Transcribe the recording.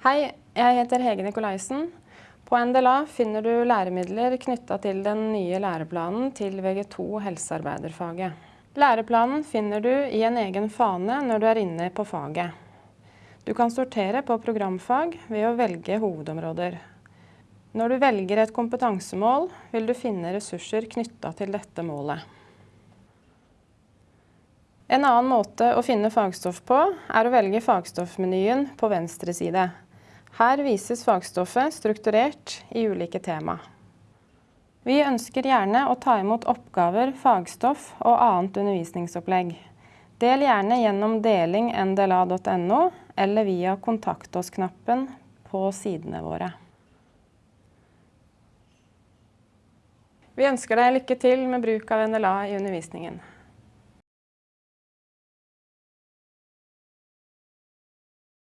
Hei, jeg heter Hege Nikolaisen. På NDLA finner du læremidler knytta til den nye læreplanen til Vg2 helsearbeiderfaget. Læreplanen finner du i en egen fane når du er inne på faget. Du kan sortere på programfag ved å velge hovedområder. Når du velger et kompetansemål, vil du finne ressurser knytta til dette målet. En annen måte å finne fagstoff på, er å velge fagstoffmenyen på venstre side. Her vises fagstoffet strukturert i ulike tema. Vi ønsker gjerne å ta imot oppgaver, fagstoff og annet undervisningsopplegg. Del gjerne gjennom deling.ndla.no eller via Kontakt oss-knappen på sidene våre. Vi ønsker deg lykke til med bruk av NDLA i undervisningen.